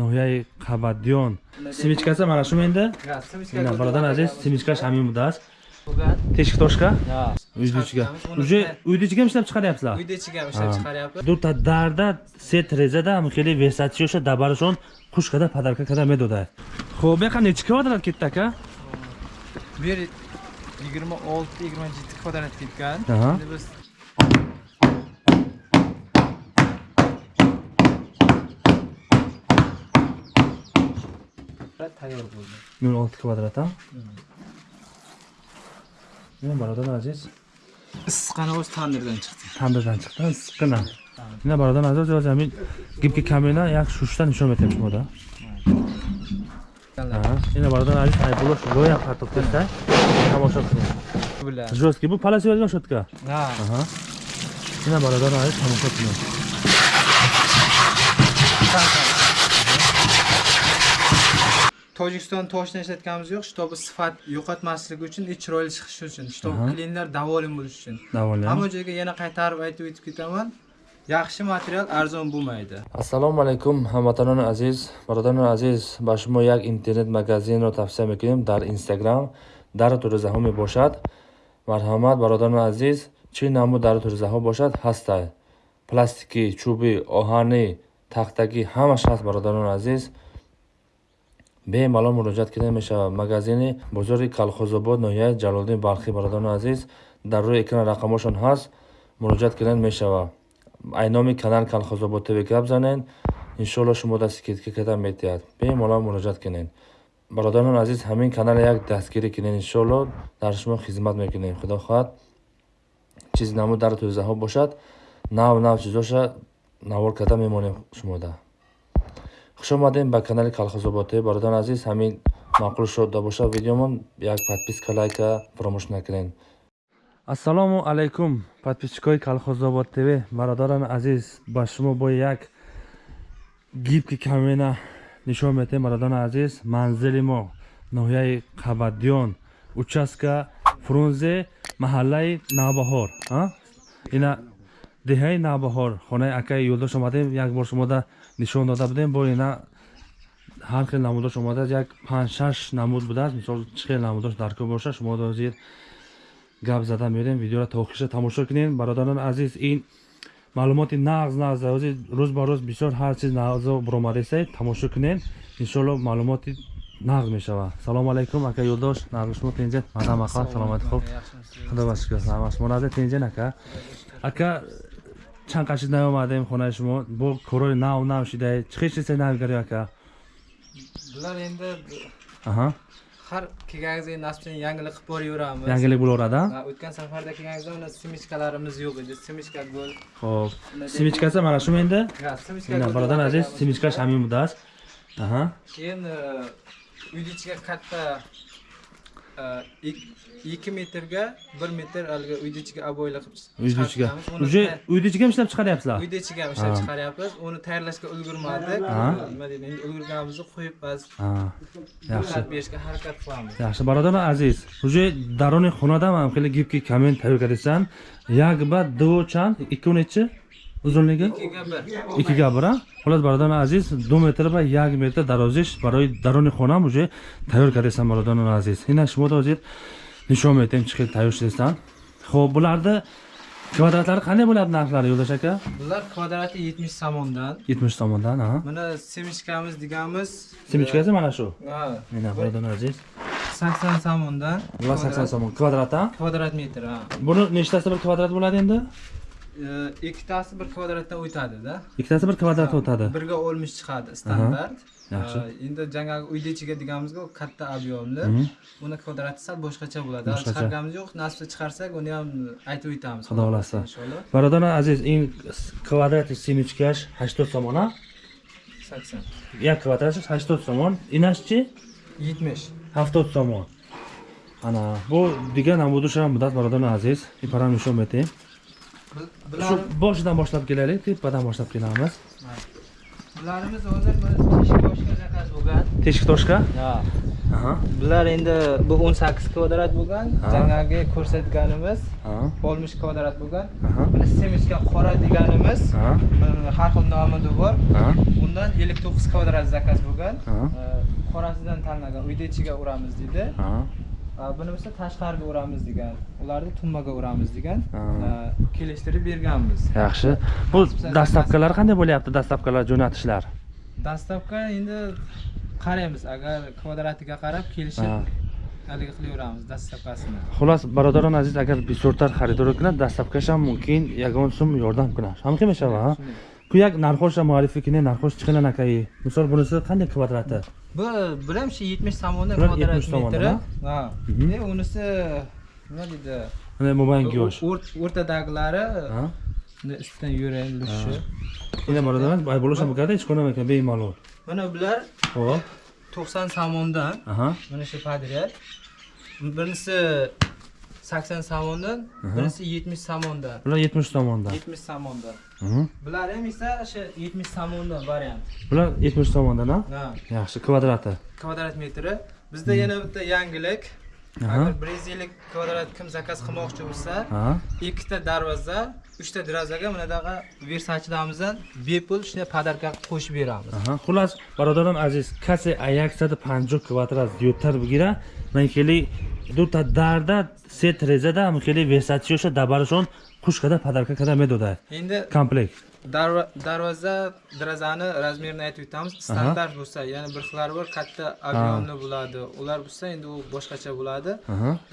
ноҳияи қабаддиён. Симичкаси mana shu endi ина бародар азиз симичкаш ҳамин будааст тешктошка uyni ichiga уже uyni ichiga ham ishlab chiqaryapsizlar uyda ichiga ham ishlab chiqaryapmiz дурта дарда се трезада ҳамхели весатиёша дабарашон хуш када падарка када медодад хоб яқа нечи квадрат кетdi aka bu yer yigirma olti yigirma yetti kvadrat ketgan Aha. Biz tayyor bo'ldi nol olti kvadrat a ina barodar aziz issiqqani o'zi tandirdan chiqdi tandirdan chiqdi issiqqina ina barodar aziz o'zi ҳамин гибки камена як шушта нишон метем шумода ина бародар азиз айбулош роя партоф каста тамошо кунед bilan жёсткий бу паласи возьмёшь шотка ha Ага. ина бародар азиз тамошо кунед tojikiston toshini ishlatganimiz yo'q shtobi sifat yo'qotmasligi uchun и chiroyli chiqishi uchun shtob Aha. klientlar davolim bo'lishi uchun. Даволе hamma joyga yana qaytarib aytib o'tib ketaman yaxshi material arzon bo'lmaydi. Ассалому алайкум ҳамватанони азиз бародарони азиз ба шумо як интернет магазинро тавсия мекунем дар инстаграм дар тӯризаҳо мебошад марҳамат бародарони азиз чӣ намуд дар тӯризаҳо бошад ҳастад пластикӣ чӯбӣ оҳанӣ тахтагӣ ҳамаш ҳаст бародарони азиз бемалол муроҷиат кида мешавад. Магазини бозори калхозобод ноҳияи ҷалолиддин балхӣ бародарони азиз дар рӯи экран рақамошон ҳаст муроҷиат кидан мешавад. Айноми канал калхозобод тв гап занед. Иншоалло шумо дасти када метиҳад. Бемалол муроҷиат кунед. Бародарони азиз ҳамин канал як дастгирӣ кунед иншоалло дар шумо хизмат мекунем худо хоҳад чизи намуд дар тӯризаҳо бошад нав нав чизоша навор карда мемонем шумода хуш омадем ба канали калхозобод тв бародарони азиз ҳамин маъқул шуда бошад видеомон. Як подписка лайка фаромӯш накунед. Ассалому алайкум подписчикои калхозобод тв бародарони азиз ба шумо бо як гибки камена нишон метем бародарони азиз манзили мо ноҳияи қабаддиён участка фрунзе маҳаллаи навбаҳор ина деҳаи навбаҳор хонаи акаи юлдош омадем. Як бор шумода нишон дода будем. Бо ина ҳар хел намудош омадааст як панҷ-шаш намуд будааст. Мисол чӣ хел намудош дар кӯ бошад шумо дозир гап зада мерем. Видеоро то охиша тамошо кунед бародарони азиз ин маълумоти нағз нағз рӯз ба рӯз бисёр ҳар чиз нағзо буромадаистед тамошо кунед иншоалло маълумоти нағз мешавад салому алайкум. Ака юлдош нағзи шумо тинҷен мадам ақа саломати хуб худо ба шукр саломат шумо наза тинҷен ака. Ака чанд қашид наомадем хонаи шумо? Бо корҳои нав нав шидаед чӣ хел чизе навгари ака? Bular endi аҳа. Har kelganingizda nasibchani yangilik qilib boraveramiz янгилик bo'lvoradi Ha, o'tgan safarda kelganingizda uni simichkalarimiz yo'q edi simichka gol хо'п симичкаси мана шумо simichka ина gol бародар азиз симичкаш ҳамин будааст. Аҳа. Keyin uyni ichiga katta e, ik- ikki metrga bir metr haligi uyni ichiga обойli qilib uyni ichiga. Уже uyni ichiga ham ishlab chiqaryapsizlar? Uyni ichiga ham ishlab chiqaryapmiz. Uni tayyorlashga ulgurmadik. Nima deydi endi ulgurganimizni qo'yib hozir yaxshi. berishga harakat qilamiz. Yaxshi бародари азиз уже дарони хонада ҳам хеле гибки камен тайёр кардасан як ба ду чанд нечи узунлиги икига бира ҳолас бародари азиз ду метр ба як метр дарозиш барои дарони хонам уже тайёр кардасан бародари азиз ина шумо ҳозир нишон метем чӣ хел тайёр шудасан хоб буларда квадратлари қандай bo'ladi нархлари юлдош aka bular kvadrati yetmish somondan yetmish tomondan ha mana semichkamiz deganimiz simichkasi mana shu ha, ina бародари азиз sakson somondan bular sakson somon kvadrat ha kvadrat metr ha buni nechtasi bir kvadrat bo'ladi endi ikkitasi bir kvadratdan o'tadida. Ikkitasi bir kvadratga o'tadi. birga oltmish chiqadi standart. yaxshi. Endi jangogi uyni ichiga deganimizga u katta объемli uni kvadrati sal boshqacha bo'ladi. Chiqarganimiz yo'q nasibda chiqarsak uni ham aytib o'tamiz. Xudo xohlasa. бародари азиз ин квадрати симичкаш ҳаштод сомон а sakson. Квадратиш ҳаштод сомон инаш чи yetmish. Ҳафтод сомон ана бу дигар намудушам будад бародари азиз ипарам нишон метем bular shu boshidan boshlab kelaylik tepadan boshlab kelamiz. Bularimiz hozir teshik toshga bo'lgan. Teshik toshga ha bular endi bu 18 kvadrat bo'lgan. Жаңағы ko'rsatganimiz 60 kvadrat bo'lgan. Buni semechka qora deganimiz har xil nomida bor. Undan 59 kvadrat zakaz bo'lgan. Qorasidan tanlagan uyda ichiga uramiz deydi buni esa tashqariga uramiz degan ularni tumbaga uramiz degan Ha. e, kelishtirib berganmiz Yaxshi. Bu dastlabkilar qanday bo'lyapti? Dastlabkilar jo'natishlar. dastlabki endi qaraymiz agar kvadratiga qarab kelishib Ha. haligi qilaveramiz dastlabkasini Xullas, barodaron aziz, agar бисёртар харидор кунад, дастапкаш ҳам мумкин ягон сум ёрдам кунад. Ҳамки мешава, ҳа? ku yak narxosh muallifnikini narxosh chiqindi nakayi misol bunisi qanday kvadrati? Bu bulam shu yetmish tomondan kvadrat metri. ha. Unisi nima deydi? Mana mobayngi yosh. o'rtadagilari ustidan yurilishi. Endi birodarlar bo'lishim bo'lganda hech qanaqa ekan bemalol. Mana bular hop to'qson tomondan. Mana shu podryad birinchisi sakson somondan birisi yetmish somondan Bular 70 tomondan. yetmish somondan bular ham esa o'sha yetmish somondan variant Bular 70 tomondan, ha? ha Yaxshi, kvadrati. kvadrat metri bizda yana bitta yangilik. Agar ellik kvadrat kim zakaz qilmoqchi bo'lsa Ha. ikkita darvoza uchta derazaga bunadaqa versachilamizdan bepul shunday podarka qo'shib beramiz. Xullas, barodaron aziz, kase 150 kvadrat ziyodтар бигира, ман хели ду та дарда се трезада, ам хели версачиёша дабарашон хуш када падарка када медодад. endi Комплект. darvoza derazani razmerini aytib o'tamiz. Standart bo'lsa ya'ni bir xil bor katta объемный bo'ladi. Ular bo'lsa endi u boshqacha bo'ladi.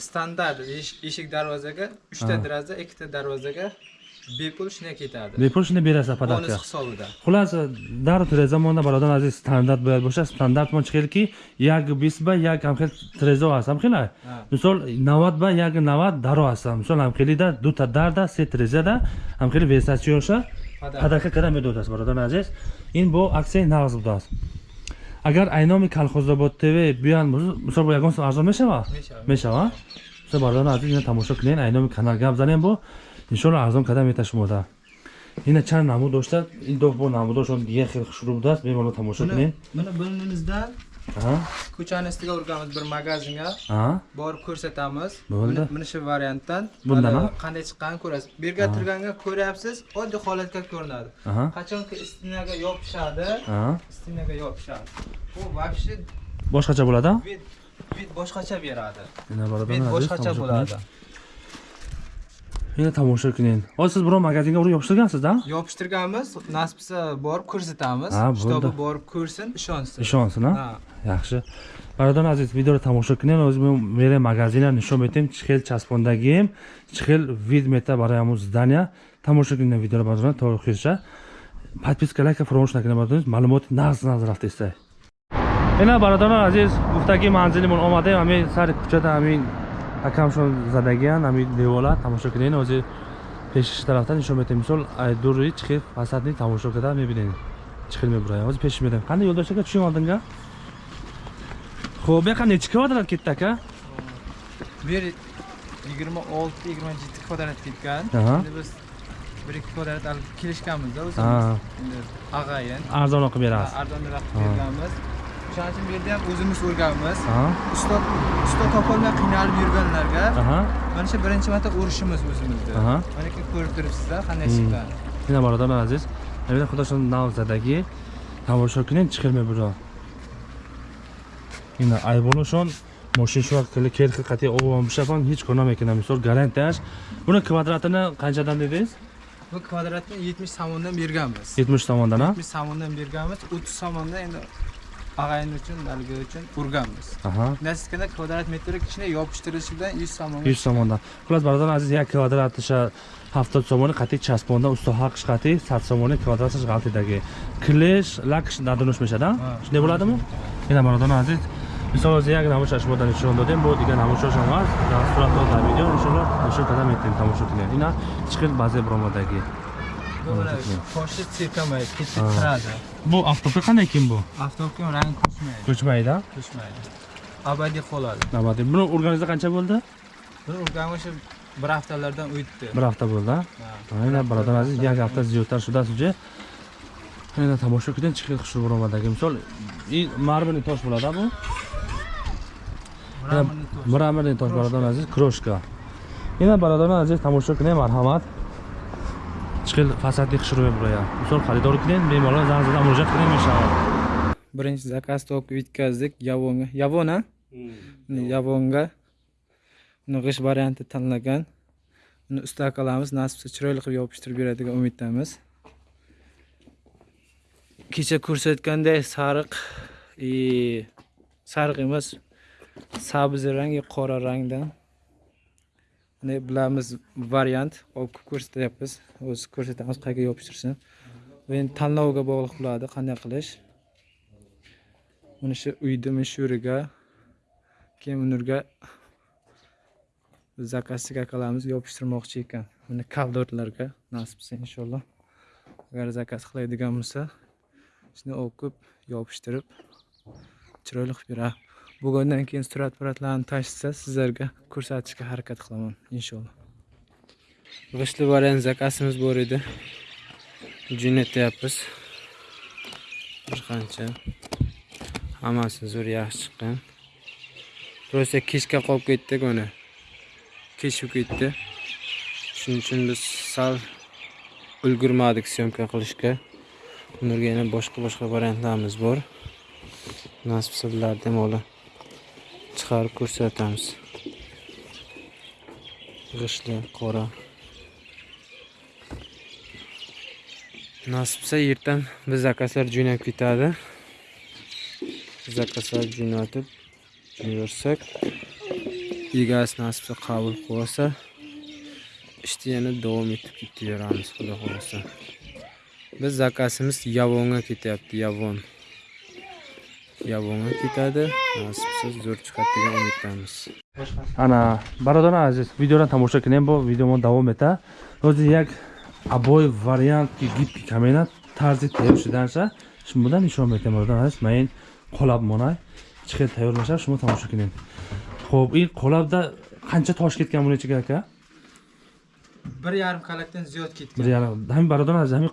Standart eshik darvozaga uchta deraza ikkita darvozaga bepul shunday ketadi. Bepul shunday berasiz подарка bonus hisobida. Xullas darrov zamonda birodar aziz standart bo'ladi bo'lsa standart chiqadiki yagi bis ba yagi ham xil trezo asam xila. Misol navat ba yagi navat daro asam. Misol ham xilida duta darda se trezada ham xil vesasi yo'sha падарка када медодааст бародан азиз ин бо аксияи нағз будааст. Агар айноми калхозобод тв биёянд мисол бо ягон сум арзон мешава? Мешавад. мешава. Мисол бародан азиз ина тамошо кунед айноми канал гап занем бо иншолло арзон када мета шумода ина чанд намуд дошта ин доҳ бо намудошон дигар хел хушрӯ будааст бемало тамошо buni кунед ko'chani ustiga urganmiz bir magazinga. Borib ko'rsatamiz. Bo'ldi. Mana shu variantdan. Ha? qanday chiqqanini ko'rasiz. Bu yerga turganda ko'ryapsiz oddiy holatga ko'rinadi. Qachonki stinaga yopishadi. Stinaga yopishadi. Bu вообще boshqacha bo'ladi? Boshqacha beradi. Boshqacha bo'ladi tomosha hozir siz biror magazinga urib yopishtirgansiz-da yopishtirganmiz nasib bo'lsa borib ko'rsatamiz Ha, bo'ldi. shtobi borib ko'rsin ishonsin ishonsin a Ha. yaxshi barodan aziz videоро тамошо кунед. Ҳозир мо мерем магазина нишон метем. Чӣ хел часпондагием чӣ хел вид мета барои ҳамун здания тамошо кунед видеоро бародан то охирша подписка лайка фаромӯш накунед бародан маълумоти нағз нағз рафтаистай ина бародарон азиз гуфтаги манзилимон омадем. Ҳамин сари кӯчада ҳамин акамшон задагиян ҳамин девола тамошо кунед ҳозир пешиш тарафта нишон метем мисол айдури чӣ хел фасадни тамошо карда мебинед? Чӣ хел мебурад ҳозир пешиш медем қандай ёлдоштака bu yoqqa necha kvadrat ketdi aka? bu yer yigirma olti yigirma yetti kvadrat ketgan endi biz bir ikki kvadrat hali kelishganmizda Ha. o'zimiz endi og'ayin Arzon qilib berasiz. arzonroq Ha. berganmiz o'shaning uchun bu yerda ham o'zimiz urganmiz Ha. usto usto topolmay qiynalib yurganlarga Aha. mana shu birinchi marta urishimiz o'zimizni Aha. mana keyin ko'rib turibsizlar qanday Hmm. chiqqan Ina barodarlar aziz. Hamida xudoshan navzadagi тамошо кунед чӣ хел мебурад. Ина айболошон мошин шо кали керхи қати обам бишафан ҳеч кор намекунам. Мисол гарантияш. Буни квадратini qanchadan dedingiz? bu kvadratni yetmish somondan berganmiz 70 tomondan, ha? yetmish somondan berganmiz o'ttiz somondan endi mag'ayni uchun haligi uchun urganmiz nasizkana kvadrat metr kichkina yopishtirishidan yuz somonga yuz somondan xullas birodarlar aziz як kvadrat o'sha ҳафтод сомони қатъи часпонда устуҳақш қатъи сад сомони квадраташ ғалтидаги клеш лакш надонӯш мешада? Шунday bo'ladimi ина бародарон азиз. Мисол ози як намоша шумода нишон додем бо дигар намошашам аст дар сурат дар видео иншоалло нишон карда метавонем тамошо кунем ина чӣ хел ба зебр омодагӣ Koşu tirkamayız, kiti tıradı. Bu avtopik hangi kim bu? Avtopikin rengi kuşmaydı. Kuşmaydı? Kuşmaydı. Abadi koladı. Abadi. Bunu organize kaça buldu? Bunu organize bir haftalardan uyuttu. Bir hafta buldu. Aynen baradan aziz, bir hafta ziyotar şurada sucu. Aynen tamoşa kudun çıkıyor kuşu burumadaki. Misal, marmini toş buladı bu? Marmini toş. Marmini toş baradan aziz, kroşka. Yine baradan aziz tamoşa kudun marhamat. Чӣ хел фасадли хушрӯе бурая мисол харидор кунем беморон занг зада муроҷиат кунем мешавад birinchi zakaz to'p yetkazdik yavonga. Yavon a yavonga uni g'isht varianti tanlagan. Uni usta qilamiz nasib bo'lsa chiroyli qilib yopishtirib beradigan umiddamiz. Kecha ko'rsatganday sariq e, sariq emas sabzi rang qora rangdan bilamiz variant olib ko'rsatyapmiz. O'zi ko'rsatamiz qayerga yopishtirsin. Bu endi tanlovga bog'liq bo'ladi. Qanday qilish? Mana shu uyni mashhuriga keyin bunurga zakazchik akalarimiz yopishtirmoqchi ekan. Mana kaldorlarga nasib bo'lsa inshaalloh. Agar zakaz qiladigan bo'lsa shuni o'qib yopishtirib chiroyli qilib beradi. Bugundan keyin surat puratlarni tashisa sizlarga ko'rsatishga harakat qilaman inshaalloh. G'ishtli variant zakazimiz bor edi. Jo'natyapmiz bir qancha. Hammasi zo'r yaxshi chiqqan. Просто kechga qolib ketdik uni. Kech ketdi. Shuning uchun biz sal ulgurmadik syomka qilishga. Ularga yana boshqa boshqa variantlarimiz bor. Nasib bo'lsa ham hali chiqarib ko'rsatamiz. G'ishli qora. Nasib bo'lsa ertan biz zakazlar jo'nab ketadi. Zakazlar jo'natib yuborsak egasi nasib qilsa qabul qilsa ishni yana davom etib ketaveramiz xudo xohlasa. Biz zakazimiz yavonga ketyapti yavon. Yavonga ketadi nasib bo'lsa zo'r chiqadi degan umiddamiz ана бародарон азиз видеоро тамошо кунем бо видеомо давом мета ҳозир як абой вариант ки гипки камена тарзи тайёр шуданша шумода нишон метем бародарон азиз ман ин қолаб монай чӣ хел тайёр мешавад шумо тамошо кунем. Хуб ин қолабда қанча тош кетган бун ичига ака bir yarim qalakdan ziyod ketgan бир яра- ҳамин бародарон азиз ҳамин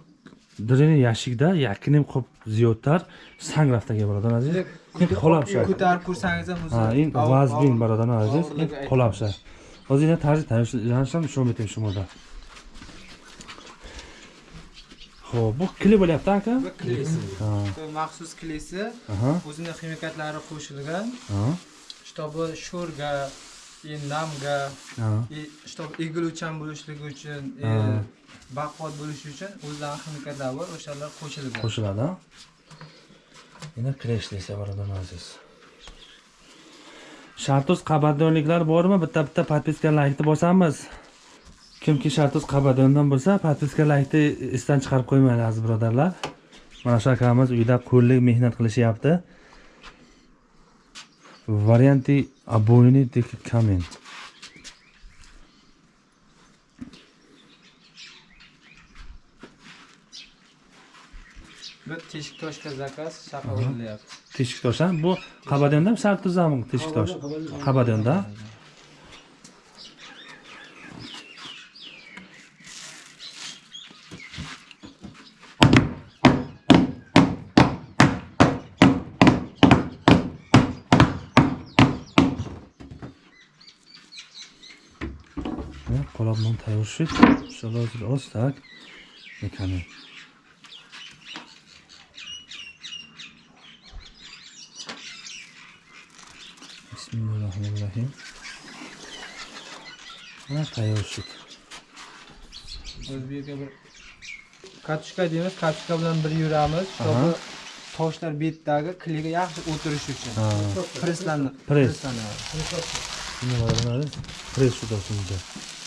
дрени яшикда якним қоп зиёдтар санг рафтага бародарон азиз ин қолабша ko'tarib ko'rsangiz ham o'zi Ha, in og'ir- vazbin og'ir- бародарон азиз ин og'irligi aytib- қолабша ҳозир ина тарзи тайёршам нишон метем шумода хоб бу кили bo'lyapti aka bu klesi Ha, Bu maxsus klesi aha, o'zini ximikatlari qo'shilgan aha, чтобы sho'rga и namga и чтобы egiluvchan bo'lishligi uchun baquvvat bo'lishi uchun o'zlarini ximikatlari bor o'shalar qo'shilgan qo'shiladi ha? ina kresh desa бародарон азиз shartuz qabardonliklar bormi bitta bitta подписка laykni bosamiz kimki shartuz qabardondan bo'lsa подписка laykni esdan chiqarib qo'ymanglar aziz birodarlar mana shu akamiz uyda qo'llik mehnat qilishyapti камень bu teshik toshga zakaz shaqa urilyapti teshik tosh ha bu qabardondan shartuzami teshik tosh montażyć. Przelazł ostak. Wykamy. Bismillahirrahmanirrahim. Ha tayyorshik. O'zbek bir kartoshka deymiz, kartoshka bilan bir yuramiz. Toshlar betdagi kliga yaxshi o'tirish uchun. Presslanadi. Press. Nima bo'ladi? Press tutasiz.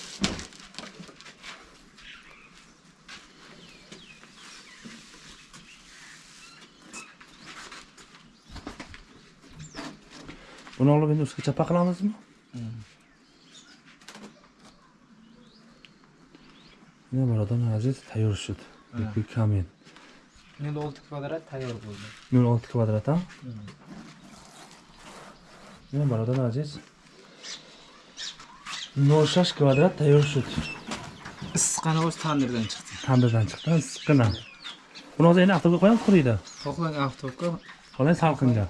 Buni olib endi ustiga chapa qilamizmi nima barodar aziz tayyor shud kamin nol olti kvadrat tayyor bo'ldi. Nol olti kvadrat ha? Nima barodar aziz? Nol shash kvadrat tayyor shud issiqqani o'zi tandirdan chiqdi. Tandirdan chiqdi issiqqina. Buni hozir endi avtobga qo'yamiz quriydi. Xohlang oftobga xohlang salqinga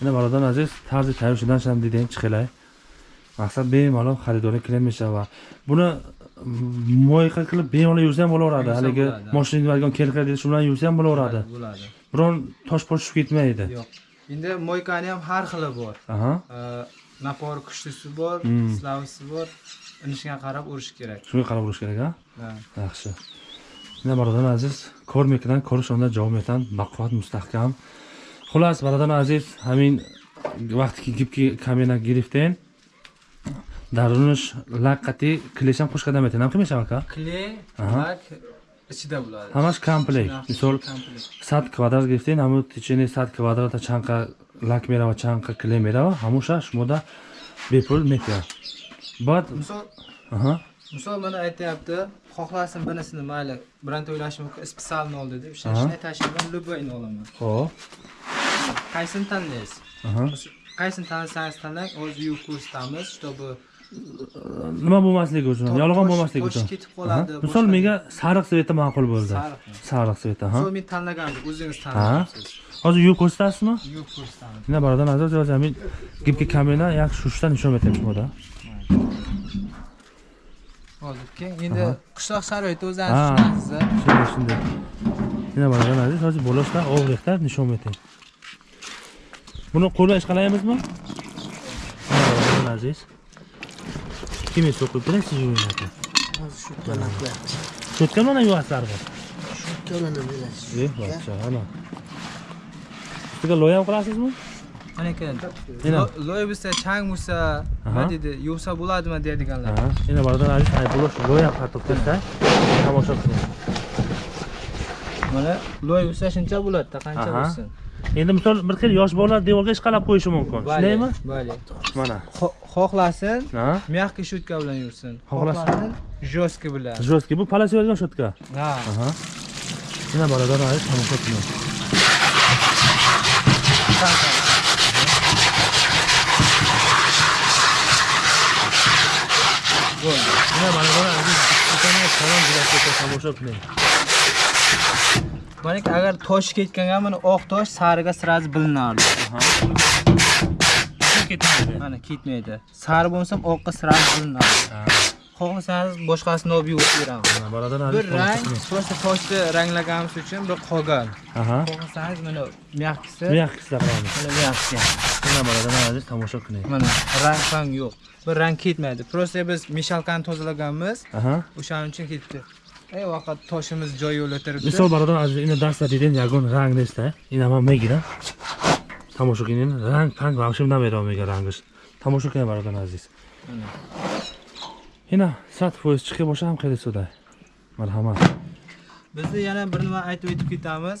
ина бародарон азиз тарзи тайёр шуданашам дидем чӣ хелай мақсад бемалол харидорӣ килен мешава буна моиқа қилиб бемалол юрсаам bo'laveradi Yursa haligi bo'ladi. moshina nimaga kelklar deydi shu bilan yursam bo'laveradi bo'ladi biron tosh posh tushib ketmaydi yo'q endi moykani ham har xili bor aha Э, napori kuchlisi bor Hmm. slavisi bor inishiga qarab urish kerak shunga qarab urish kerak a Ha. yaxshi ина бародарон азиз кор мекунанд кори шонда ҷавоб метаҳанд бақувват мустаҳкам Хулас бародарон азиз ҳамин вақте ки гибки камена гирифтен дарунаш лаққати клешам хуш карда метавонам. Ки мешава ка? Aha. lak ichida bo'ladi ҳамаш комплект. Мисол. 100 квадрат гирифтен ҳамо течени 100 квадрата чанқа лак мерава чанқа клей мерава ҳамуша шумода бепул метавад баъд misol mana aytyapti xohlasin binisini mayli bironta o'ylashi mumkin специально ol dedi o'sha shunday tashlayman любойni olaman хо'p qaysini tanlaysiz аҳа. Qaysini tanlasangiz tanlang hozir yuvib ko'rsatamiz чтобы nima bo'lmasligi uchun yolg'on tosh- bo'lmasligi tosh uchun ketib qoladi, Aha. misol boshqa- menga sariq sveta ma'qul bo'ldi sariqmi sariq sveta ha misol men tanlagandim o'zingiz Ha. tanlayapsiz hozir yuvib ko'rsatasizmi yuvib ko'rsatamiz ina barodan aziz yoz ҳамин гибки камена як шушта нишон шумода hozir keyin endi Aha. qishloq sharoiti Ha. o'zlaringiz tushunasiz shunday shunday ина baroдан aziz hozir bolashda og'riqda nishon metем Bunu Buni qo'lva ish qilamizmi? Aziz. Kimin sokup bile siz yuvinatı? Az şutkanaklar. Şutkan mı ne yuvaslar bu? Şutkan mı bile? Eh, bakça, ana. Üstüge loya mı kılasız mı? lekin loy bo'lsa chang bo'lsa nima deydi yuvsa bo'ladimi deydiganlar endi bardon aziz aybulov loya qatib tursa tomosha qiling mana loy bo'lsa shuncha bo'ladida qancha bo'lsin endi misol bir xil yosh bolalar devorga ishqalab qo'yishi mumkin shundaymi Bale. mana Xo- xohlasin ha мягкий щетка bilan yursin Xohlasin. xohlasin жесткий bilan жесткий bu palasyozgan shotka ha aha ina barodan aziz tomosha qiling maniki agar tosh ketganga mana oq tosh sariga sразу bilinardi ketmaydi. Mana ketmaydi. Sari bo'lsa ham oqqa sразу bilinardi xohlasangiz boshqasini olib yuvib aziz bir rang просто toshni ranglaganimiz uchun bir qolgan xohlasangiz mana мягкisi mягкий qilamiz mana mягкий ina barodan aziz tomosha qiling. Mana rang ham yo'q. Bir rang ketmaydi. Просто biz meshalkani tozalaganmiz. O'shaning uchun ketdi ey vaqt toshimiz joyiga o'tiribdi misol barodan aziz ina даста дидем ягон ранг неста ина ман мегирам тамошо кинин ранг панг вообще намерам мега рангаш. Тамошо кинин бародан азиз? Ина сад фоиз чиқи боша ҳам хеле суда? Марҳамат. Bizni yana bir nima aytib o'tib ketamiz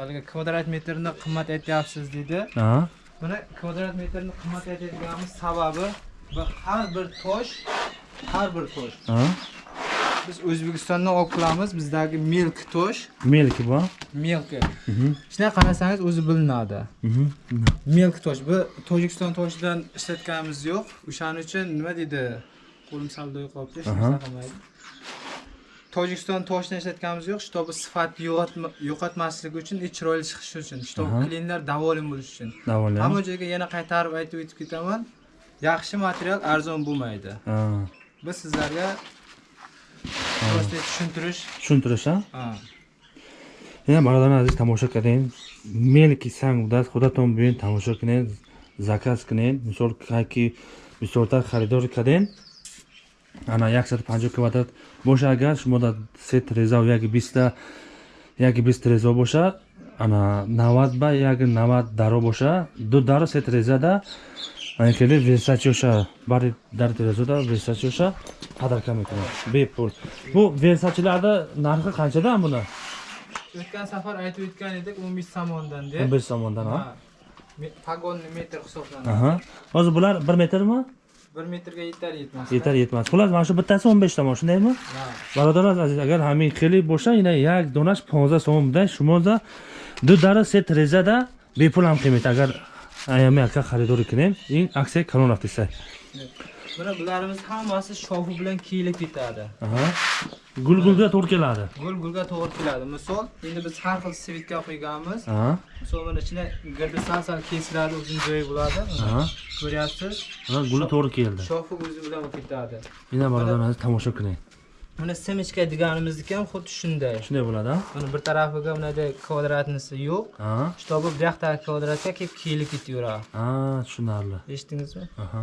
haligi kvadrat metrni qimmat aytyapsiz dedi buni kvadrat metrni qimmat aytadiganimiz sababi har bir tosh har bir tosh biz o'zbekistondan olib kelamiz bizdagi milk tosh. Мелки бо milk. Shunday qarasangiz o'zi bilinadi. Milk tosh. Bu tojikiston toshidan ishlatganimiz yo'q. O'shaning uchun nima deydi? Qo'lim sal do'y qolibdi. Hech narsa qilmaydi. Tojikiston toshidan ishlatganimiz yo'q. Чтобы sifatni yo'qotma- yo'qotmasligi uchun и chiroyli chiqishi uchun чтобы Aha. klientlar davolim bo'lishi uchun. Даволем hamma joyga yana qaytarib aytib o'tib ketaman. Yaxshi material arzon bo'lmaydi. Biz sizlarga tushuntirish tushuntirish a ина бародан азиз тамошо кардем. Мелки санг будаст худатон биёед тамошо кунед заказ кунед. Мисол ки бисёртар харидор кардем. Ана 150 квадрат боша агар шумо дар се треза яки биста яки бист трезо боша ана 90 ба яки 90 даро боша ду даро се трезада ана хеле версачиоша бари дар трезода версачиоша падарка мекунад. Бепул бу версачиларда нархи o'tgan safar aytib o'tgan edik 15 somondan deb 15 somondan ha Ha. Me- pagonni metr hisoblanadi aha hozir bular 1 metrmi 1 metrga yetar yetmas yetar yetmas xullas mana shu bittasi 15 tomon shundaymi Ha. бародарон азиз агар ҳамин хеле боша ина як донаш 15 сомон буда шумода ду дара се трезада бепул ҳам қимат агар аями ака харидорӣ кунем ин аксияи калон рафтиса Mana bularimiz hammasi shoxi bilan kiyilib ketadi. Aha. Gul gulga to'g'ri keladi. Gul gulga to'g'ri keladi. Misol, endi biz har xil svitka qo'yganmiz. Aha. Misol mana ichida girdi sal-sal kesiladi, uzun joyi bo'ladi. Aha. Ko'ryapsiz? Ha, guli to'g'ri keldi. Shoxi o'zi bilan ketadi. Yana birodarlar aziz tomosha qiling. Mana simichka deganimizniki ham xuddi shunday. Shunday bo'ladi? Mana bir tarafiga bunday kvadratnisi yo'q. Ha. Shtobi bu yoqdagi kvadratga kelib kiyilib ketaveradi. Ha, tushunarli. Eshitdingizmi? Aha.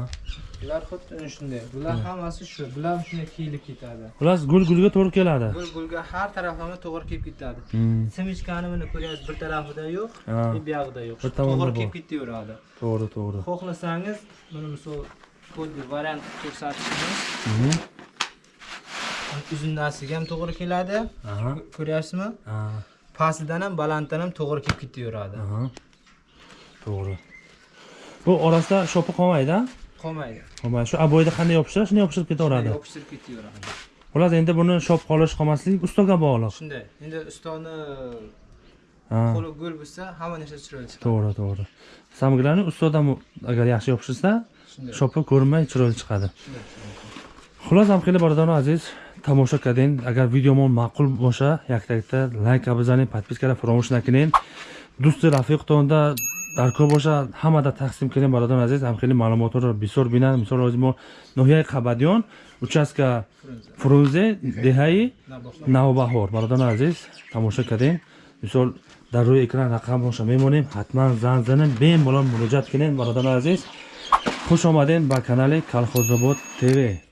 Bular xuddi ana shunday. Bular hammasi shu. Bular shunday kiyilib ketadi. Xullas, gul gulga to'g'ri keladi. Gul gulga har taraflama to'g'ri kelib ketadi. Hmm, Simichkani mana ko'ryapsiz, bir tarafida yo'q, Ha. bu yog'ida yo'q. To'g'ri kelib ketaveradi. to'g'ri, to'g'ri. Xohlasangiz, mana misol variant ko'rsatishimiz. Uzunasiga ham to'g'ri keladi. Ko'ryapsizmi? Pastidan ham, balanddan ham to'g'ri kelib ketaveradi. To'g'ri. Bu orasida shopi qolmaydi? Qolmaydi. Qolmaydi. Shu aboyda qanday yopishsa, shunday yopishtirib ketaveradi. Yopishtirib ketaveradi. Xullas, endi buni shop qolish qolmasligi ustoga bog'liq. Shunday. Endi ustoni qo'li gul bo'lsa, hamma narsa chiroyli chiqadi. To'g'ri, to'g'ri. Samglarni ustodan agar yaxshi yopishtirsa, shopi ko'rinmay chiroyli chiqadi. Shunday. Xullas, ham xeyli barodaron aziz, tomosha qilding. Agar videomon ma'qul bo'lsa, yaktakda лайк бизанед, подпискаро фаромӯш накунед. Дӯсти рафиқтонда дар кор боша, ҳамада тақсим кунед бародарон азиз. Ҳам хеле маълумотро бисёр бинанд. Мисол ҳозир мо ноҳияи Қабадиён, участка Фрунзе, деҳаи. Навбаҳор. Бародарон азиз, тамоша кардем. Мисол дар рӯи экран рақамоша мемонем. Ҳатман занг занед, бемалол муроҷиат кунед бародарон азиз. Хуш омадед ба канали Калхозобод ТВ.